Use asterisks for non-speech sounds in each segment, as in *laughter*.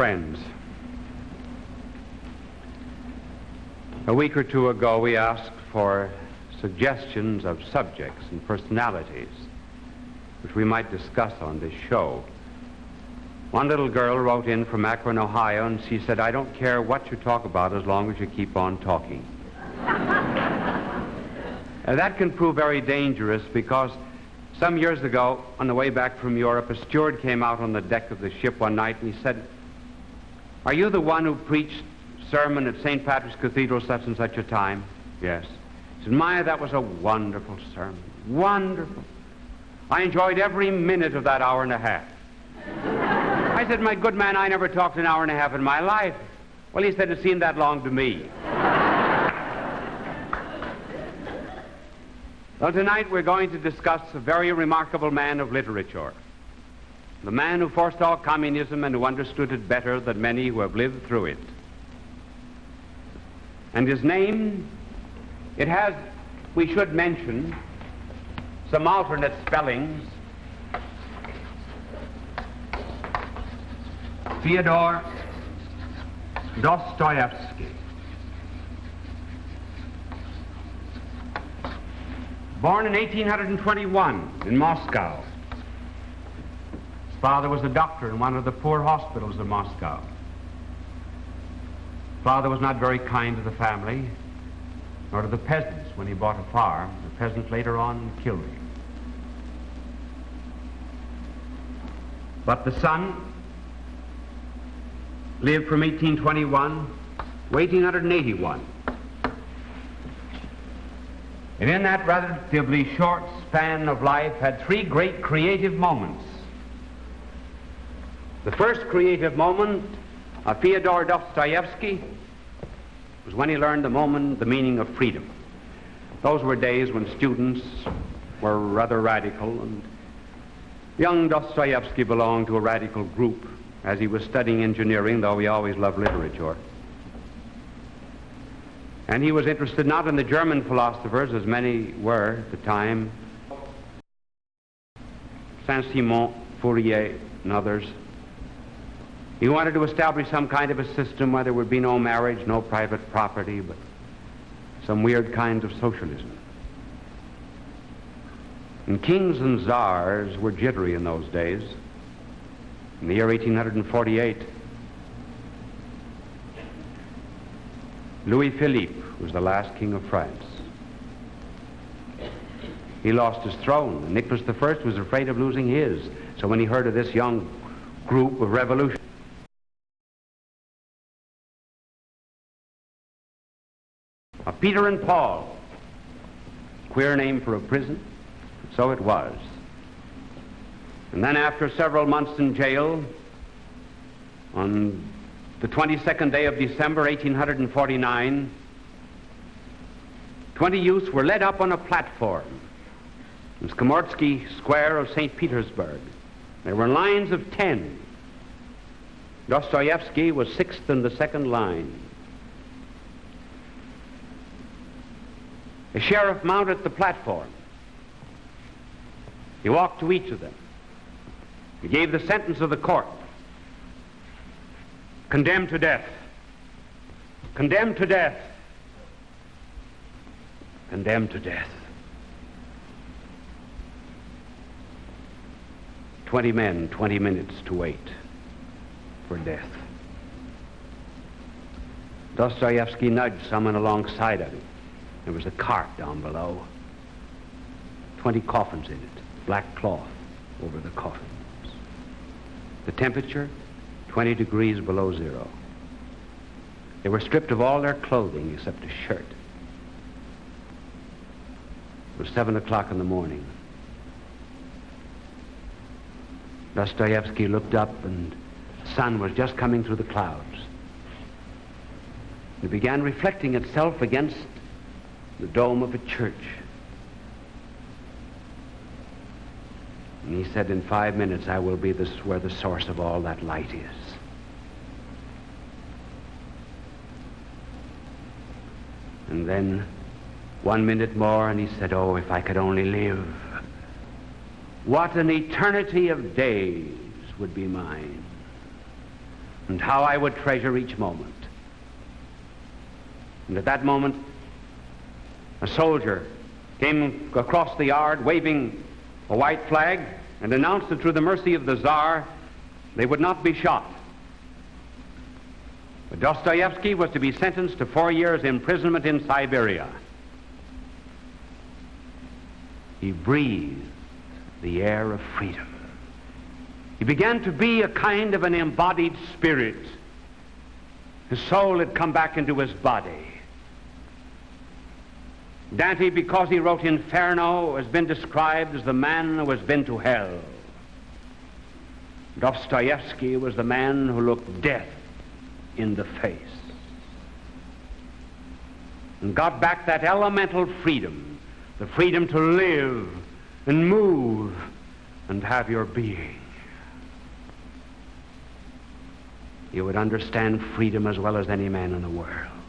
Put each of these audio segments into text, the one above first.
Friends, a week or two ago we asked for suggestions of subjects and personalities which we might discuss on this show. One little girl wrote in from Akron, Ohio, and she said, I don't care what you talk about as long as you keep on talking. *laughs* Uh, that can prove very dangerous because some years ago, on the way back from Europe, a steward came out on the deck of the ship one night and he said, Are you the one who preached sermon at St. Patrick's Cathedral such and such a time? Yes. He said, Maya, that was a wonderful sermon. Wonderful. I enjoyed every minute of that hour and a half. I said, My good man, I never talked an hour and a half in my life. Well, he said, It seemed that long to me. Well, tonight we're going to discuss a very remarkable man of literature. The man who foresaw communism and who understood it better than many who have lived through it. And his name, it has, we should mention, some alternate spellings. Fyodor Dostoevsky. Born in 1821 in Moscow. Father was a doctor in one of the poor hospitals of Moscow. Father was not very kind to the family, nor to the peasants when he bought a farm. The peasants later on killed him. But the son lived from 1821 to 1881. And in that relatively short span of life had three great creative moments. The first creative moment of Fyodor Dostoevsky was when he learned the moment, the meaning of freedom. Those were days when students were rather radical, and young Dostoevsky belonged to a radical group as he was studying engineering, though he always loved literature. And he was interested not in the German philosophers, as many were at the time, Saint-Simon, Fourier, and others. He wanted to establish some kind of a system where there would be no marriage, no private property, but some weird kind of socialism. And kings and czars were jittery in those days. In the year 1848, Louis Philippe was the last king of France. He lost his throne. Nicholas I was afraid of losing his. So when he heard of this young group of revolution, Peter and Paul, queer name for a prison, so it was. And then after several months in jail, on the 22nd day of December 1849, 20 youths were led up on a platform in Skomorsky Square of St. Petersburg. There were lines of 10. Dostoevsky was sixth in the second line. A sheriff mounted the platform. He walked to each of them. He gave the sentence of the court condemned to death, condemned to death, condemned to death. Twenty men, 20 minutes to wait for death. Dostoevsky nudged someone alongside of him. There was a cart down below. Twenty coffins in it, black cloth over the coffins. The temperature, 20 degrees below zero. They were stripped of all their clothing except a shirt. It was 7 o'clock in the morning. Dostoevsky looked up and the sun was just coming through the clouds. It began reflecting itself against the dome of a church. And he said, in five minutes, I will be this, where the source of all that light is. And then one minute more, and he said, oh, if I could only live. What an eternity of days would be mine. and how I would treasure each moment. And at that moment, a soldier came across the yard waving a white flag and announced that through the mercy of the Tsar, they would not be shot. But Dostoevsky was to be sentenced to four years imprisonment in Siberia. He breathed the air of freedom. He began to be a kind of an embodied spirit. His soul had come back into his body. Dante, because he wrote Inferno, has been described as the man who has been to hell. Dostoevsky was the man who looked death in the face and got back that elemental freedom, the freedom to live and move and have your being. You would understand freedom as well as any man in the world.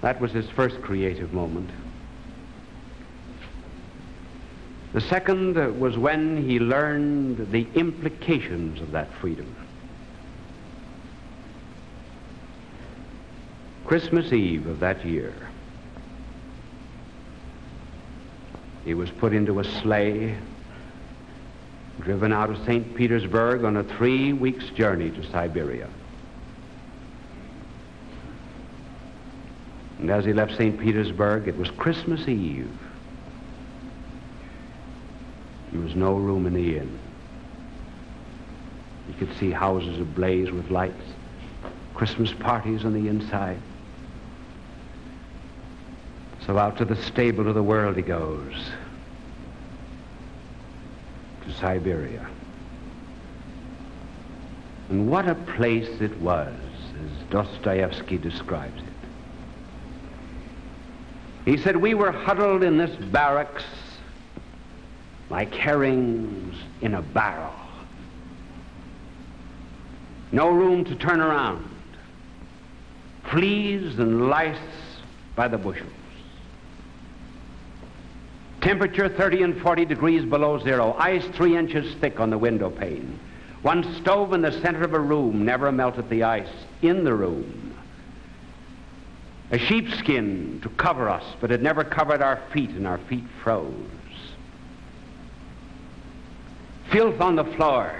That was his first creative moment. The second uh, was when he learned the implications of that freedom. Christmas Eve of that year, he was put into a sleigh, driven out of St. Petersburg on a three weeks journey to Siberia. And as he left St. Petersburg, it was Christmas Eve. There was no room in the inn. You could see houses ablaze with lights, Christmas parties on the inside. So out to the stable of the world he goes, to Siberia. And what a place it was, as Dostoevsky describes it. He said, We were huddled in this barracks like herrings in a barrel. No room to turn around. Fleas and lice by the bushels. Temperature 30 and 40 degrees below zero. Ice three inches thick on the window pane. One stove in the center of a room never melted the ice in the room a sheepskin to cover us, but it never covered our feet, and our feet froze. Filth on the floor,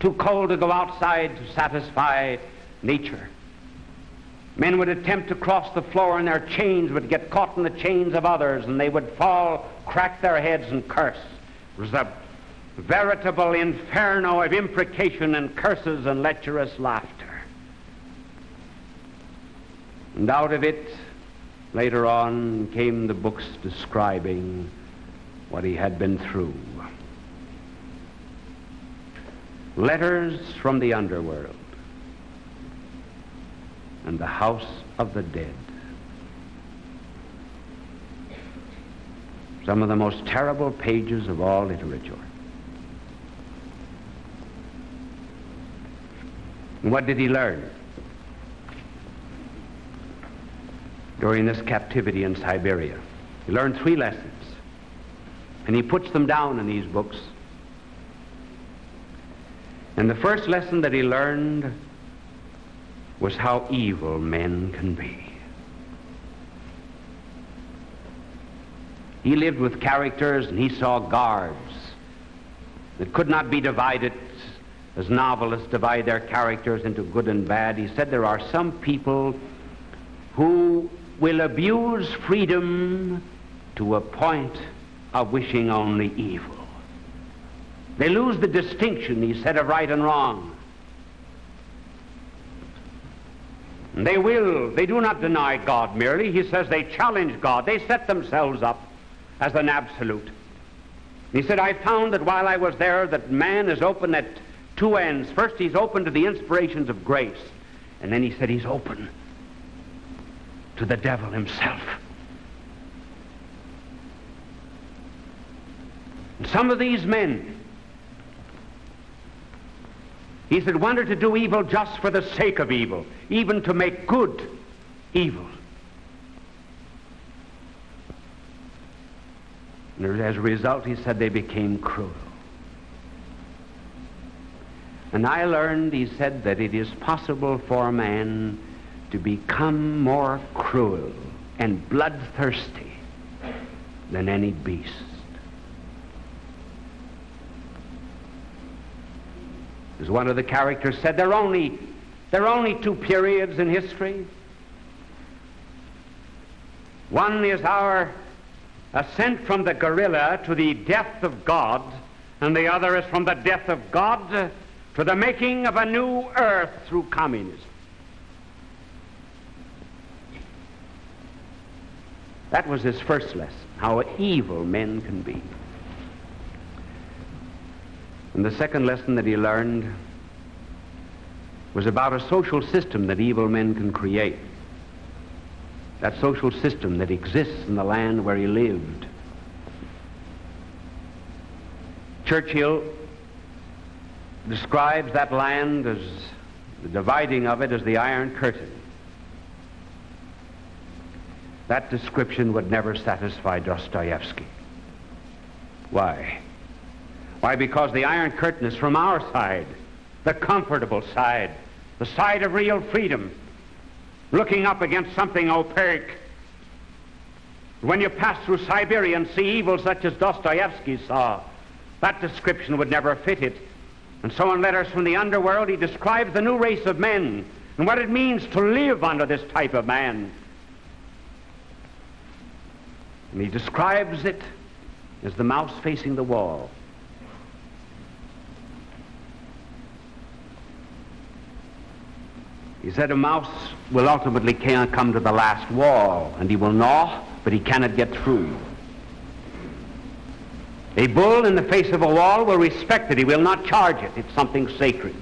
too cold to go outside to satisfy nature. Men would attempt to cross the floor, and their chains would get caught in the chains of others, and they would fall, crack their heads, and curse. It was a veritable inferno of imprecation and curses and lecherous laughter. And out of it, later on, came the books describing what he had been through. Letters from the underworld and the house of the dead. Some of the most terrible pages of all literature. And what did he learn? During this captivity in Siberia. He learned three lessons, and he puts them down in these books. And the first lesson that he learned was how evil men can be. He lived with characters and he saw guards that could not be divided as novelists divide their characters into good and bad. He said there are some people who will abuse freedom to a point of wishing only evil. They lose the distinction, he said, of right and wrong. They will, they do not deny God merely. He says they challenge God. They set themselves up as an absolute. He said, I found that while I was there, that man is open at two ends. First, he's open to the inspirations of grace. And then he said he's open to the devil himself. And some of these men, he said, wanted to do evil just for the sake of evil, even to make good evil. And as a result, he said, they became cruel. And I learned, he said, that it is possible for a man to become more cruel and bloodthirsty than any beast. As one of the characters said, there are only, there are only two periods in history. One is our ascent from the gorilla to the death of God, and the other is from the death of God to the making of a new earth through communism. That was his first lesson, how evil men can be. And the second lesson that he learned was about a social system that evil men can create. That social system that exists in the land where he lived. Churchill describes that land as the dividing of it as the Iron Curtain. That description would never satisfy Dostoevsky. Why? Why, because the Iron Curtain is from our side, the comfortable side, the side of real freedom, looking up against something opaque. When you pass through Siberia and see evil such as Dostoevsky saw, that description would never fit it. And so in Letters from the Underworld, he describes the new race of men and what it means to live under this type of man. And he describes it as the mouse facing the wall. He said a mouse will ultimately come to the last wall, and he will gnaw, but he cannot get through. A bull in the face of a wall will respect it. He will not charge it. It's something sacred.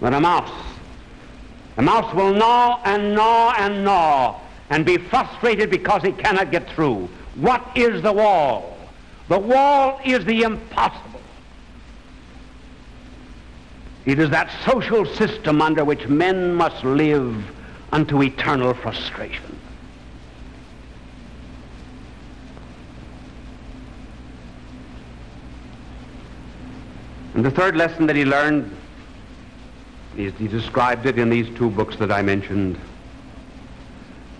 But a mouse, a mouse will gnaw and gnaw and gnaw and be frustrated because he cannot get through. What is the wall? The wall is the impossible. It is that social system under which men must live unto eternal frustration. And the third lesson that he learned, is he described it in these two books that I mentioned,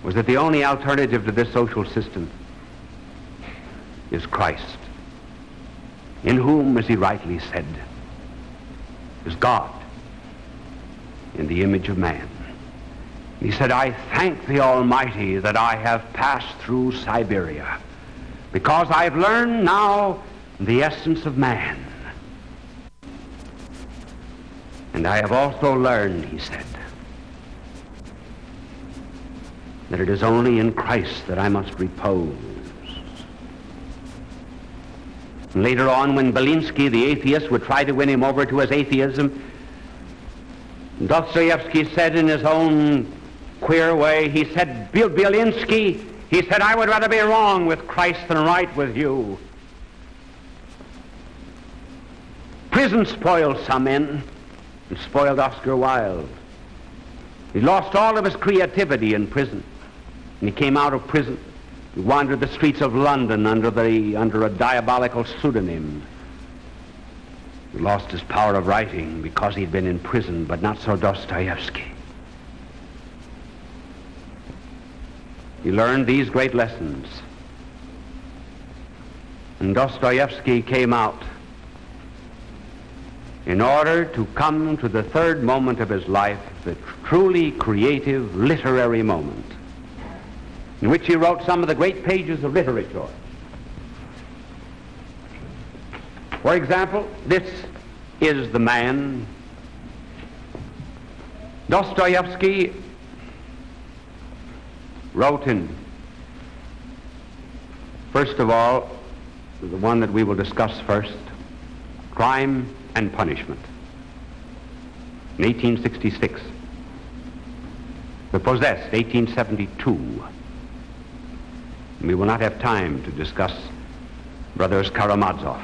was that the only alternative to this social system is Christ, in whom, as he rightly said, is God in the image of man. He said, I thank the Almighty that I have passed through Siberia because I've learned now the essence of man. And I have also learned, he said, that it is only in Christ that I must repose. Later on, when Belinsky, the atheist, would try to win him over to his atheism, Dostoevsky said in his own queer way, he said, Belinsky, he said, I would rather be wrong with Christ than right with you. Prison spoiled some men and spoiled Oscar Wilde. He lost all of his creativity in prison. And he came out of prison. He wandered the streets of London under, the, under a diabolical pseudonym. He lost his power of writing because he'd been in prison, but not so Dostoevsky. He learned these great lessons. And Dostoevsky came out in order to come to the third moment of his life, the truly creative literary moment, in which he wrote some of the great pages of literature. For example, this is the man. Dostoevsky wrote in, first of all, the one that we will discuss first, Crime and Punishment in 1866. The Possessed, 1872. We will not have time to discuss Brothers Karamazov,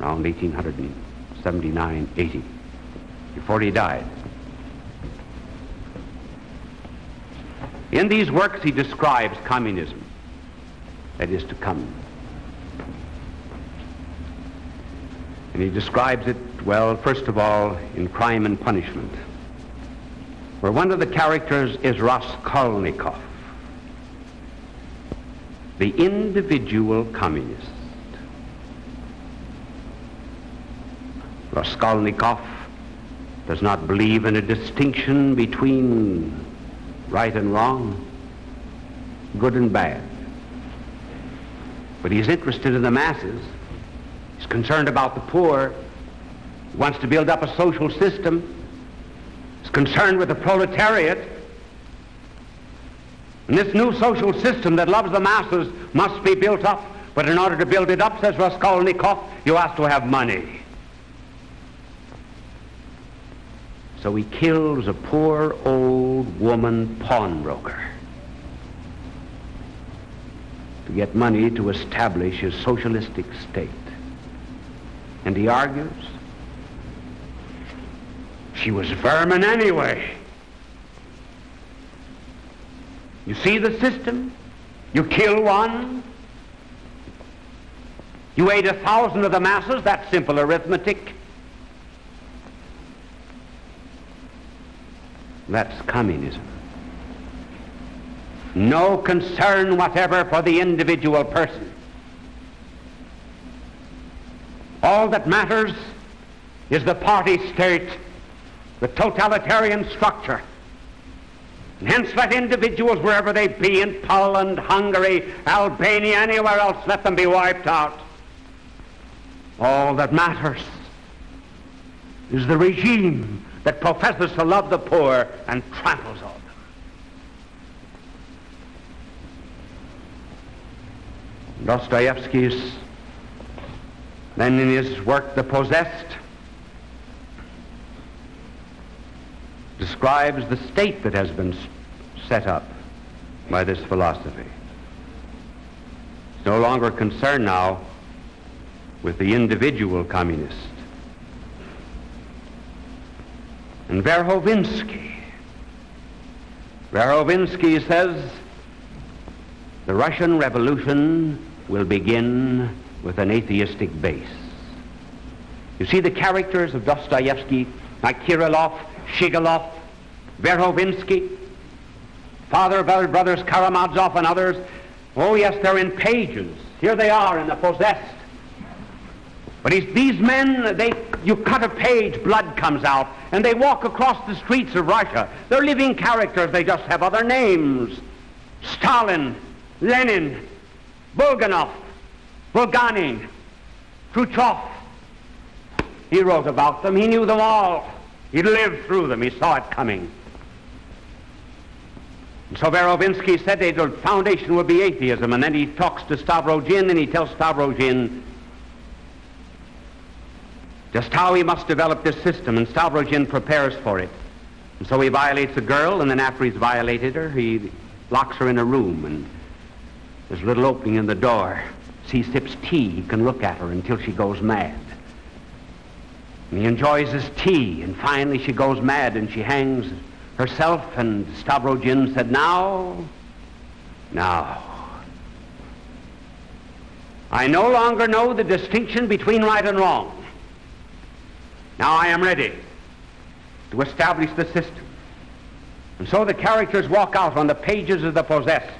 around 1879, 80, before he died. In these works, he describes communism that is to come. And he describes it, well, first of all, in Crime and Punishment, where one of the characters is Raskolnikov, the individual communist. Raskolnikov does not believe in a distinction between right and wrong, good and bad. But he's interested in the masses. He's concerned about the poor. He wants to build up a social system. He's concerned with the proletariat. And this new social system that loves the masses must be built up. But in order to build it up, says Raskolnikov, you have to have money. So he kills a poor old woman pawnbroker to get money to establish his socialistic state. And he argues she was vermin anyway. You see the system? You kill one. You ate a thousand of the masses. That's simple arithmetic. That's communism. No concern whatever for the individual person. All that matters is the party state, the totalitarian structure. And hence let individuals, wherever they be, in Poland, Hungary, Albania, anywhere else, let them be wiped out. All that matters is the regime that professes to love the poor and tramples on them. Dostoevsky's, then in his work The Possessed, describes the state that has been set up by this philosophy. It's no longer concerned now with the individual communist. And Verhovensky, Verhovensky says the Russian Revolution will begin with an atheistic base. You see the characters of Dostoevsky, like Kirillov, Shigalov, Verhovensky, father of our brothers Karamazov and others. Oh yes, they're in pages. Here they are in The Possessed. But these men, they, you cut a page, blood comes out, and they walk across the streets of Russia. They're living characters, they just have other names. Stalin, Lenin, Bulganov, Bulganin, Khrushchev. He wrote about them. He knew them all. He lived through them. He saw it coming. And so Verhovensky said the foundation would be atheism. And then he talks to Stavrogin and he tells Stavrogin just how he must develop this system. And Stavrogin prepares for it. And so he violates a girl, and then after he's violated her, he locks her in a room. And there's a little opening in the door. He sips tea, he can look at her until she goes mad. He enjoys his tea, and finally she goes mad and she hangs herself, and Stavrogin said, Now, now. I no longer know the distinction between right and wrong. Now I am ready to establish the system. And so the characters walk out on the pages of the possessed.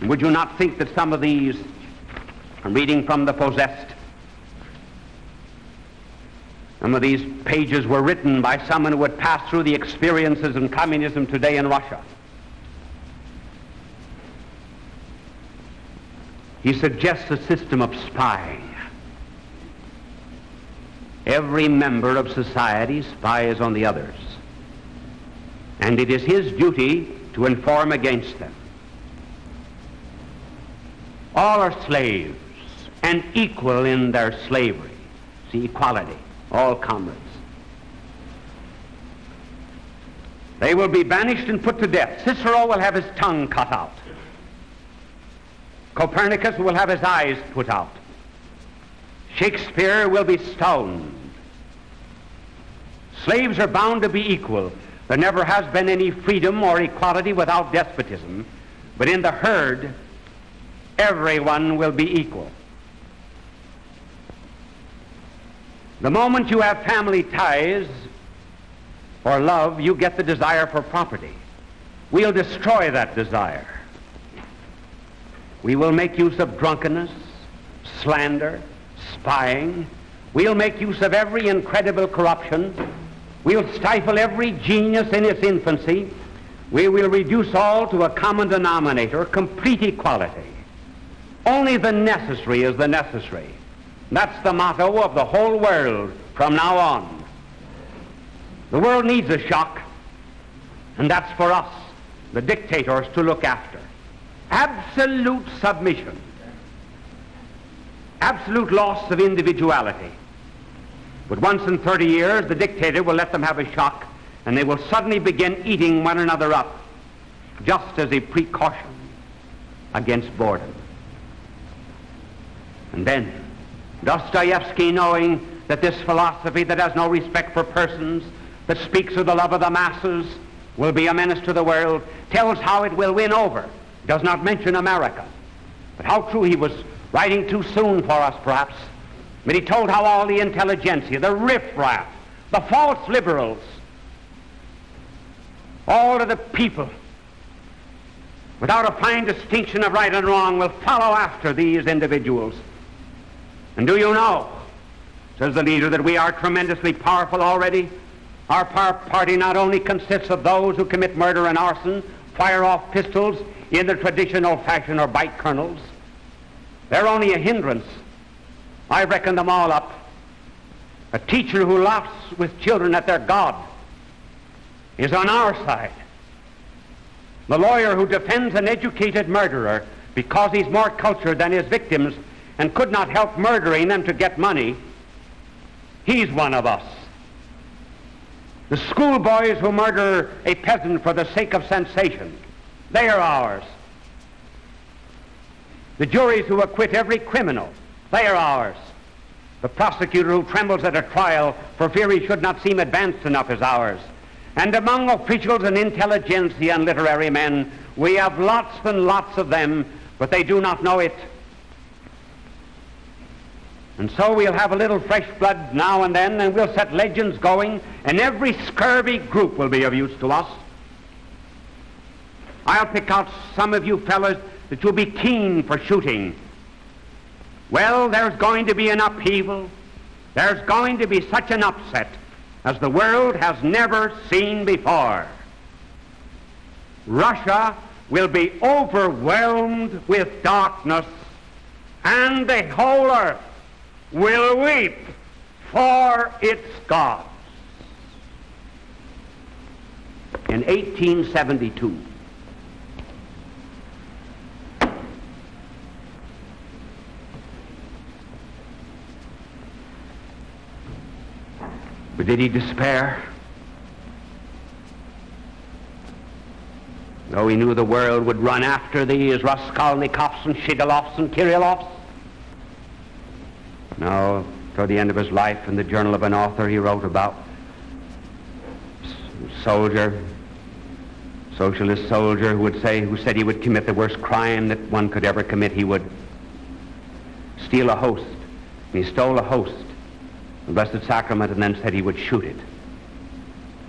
And would you not think that some of these, I'm reading from the possessed, some of these pages were written by someone who had passed through the experiences of communism today in Russia. He suggests a system of spying. Every member of society spies on the others. And it is his duty to inform against them. All are slaves and equal in their slavery. See, equality all comrades. They will be banished and put to death. Cicero will have his tongue cut out. Copernicus will have his eyes put out. Shakespeare will be stoned. Slaves are bound to be equal. There never has been any freedom or equality without despotism. But in the herd, everyone will be equal. The moment you have family ties or love, you get the desire for property. We'll destroy that desire. We will make use of drunkenness, slander, spying. We'll make use of every incredible corruption. We'll stifle every genius in its infancy. We will reduce all to a common denominator, complete equality. Only the necessary is the necessary. That's the motto of the whole world from now on. The world needs a shock, and that's for us, the dictators, to look after. Absolute submission. Absolute loss of individuality. But once in 30 years, the dictator will let them have a shock, and they will suddenly begin eating one another up, just as a precaution against boredom. And then, Dostoevsky, knowing that this philosophy that has no respect for persons, that speaks of the love of the masses, will be a menace to the world, tells how it will win over, does not mention America. But how true he was writing too soon for us, perhaps. But he told how all the intelligentsia, the riffraff, the false liberals, all of the people, without a fine distinction of right and wrong, will follow after these individuals. And do you know, says the leader, that we are tremendously powerful already? Our party not only consists of those who commit murder and arson, fire off pistols in the traditional fashion or bite colonels. They're only a hindrance. I reckon them all up. A teacher who laughs with children at their God is on our side. The lawyer who defends an educated murderer because he's more cultured than his victims and could not help murdering them to get money, he's one of us. The schoolboys who murder a peasant for the sake of sensation, they are ours. The juries who acquit every criminal, they are ours. The prosecutor who trembles at a trial for fear he should not seem advanced enough is ours. And among officials and intelligentsia and literary men, we have lots and lots of them, but they do not know it. And so we'll have a little fresh blood now and then, and we'll set legends going, and every scurvy group will be of use to us. I'll pick out some of you fellows that you'll be keen for shooting. Well, there's going to be an upheaval. There's going to be such an upset as the world has never seen before. Russia will be overwhelmed with darkness, and the whole earth will weep for its gods. In 1872, But did he despair? Though he knew the world would run after these Raskolnikovs and Shigalovs and Kirillovs, no, toward the end of his life, in the journal of an author, he wrote about soldier, socialist soldier who would say, who said he would commit the worst crime that one could ever commit. He would steal a host. And he stole a host, the Blessed Sacrament, and then said he would shoot it.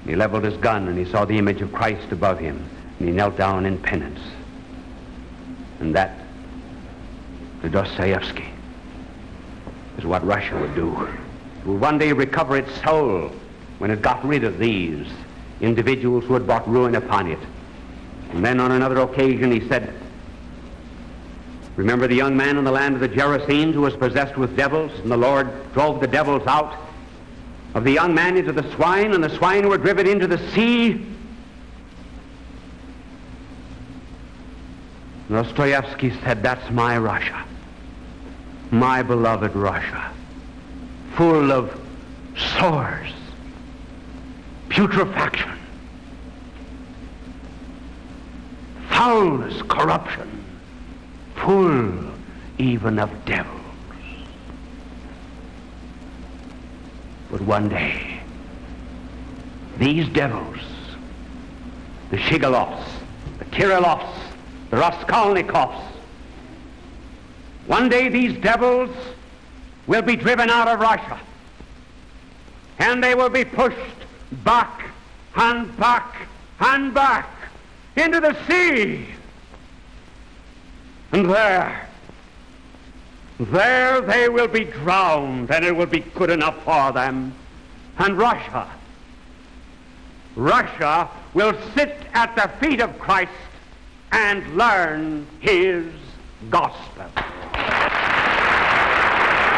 He leveled his gun and he saw the image of Christ above him, and he knelt down in penance. And that to Dostoevsky is what Russia would do. It would one day recover its soul when it got rid of these individuals who had brought ruin upon it. And then on another occasion he said, Remember the young man in the land of the Gerasenes who was possessed with devils, and the Lord drove the devils out of the young man into the swine, and the swine were driven into the sea? Dostoevsky said, That's my Russia my beloved Russia, full of sores, putrefaction, foulness, corruption, full even of devils. But one day, these devils, the Shigalovs, the Kirillovs, the Raskolnikovs, one day these devils will be driven out of Russia. and they will be pushed back and back and back into the sea. And there, there they will be drowned, and it will be good enough for them. And Russia, Russia will sit at the feet of Christ and learn his gospel.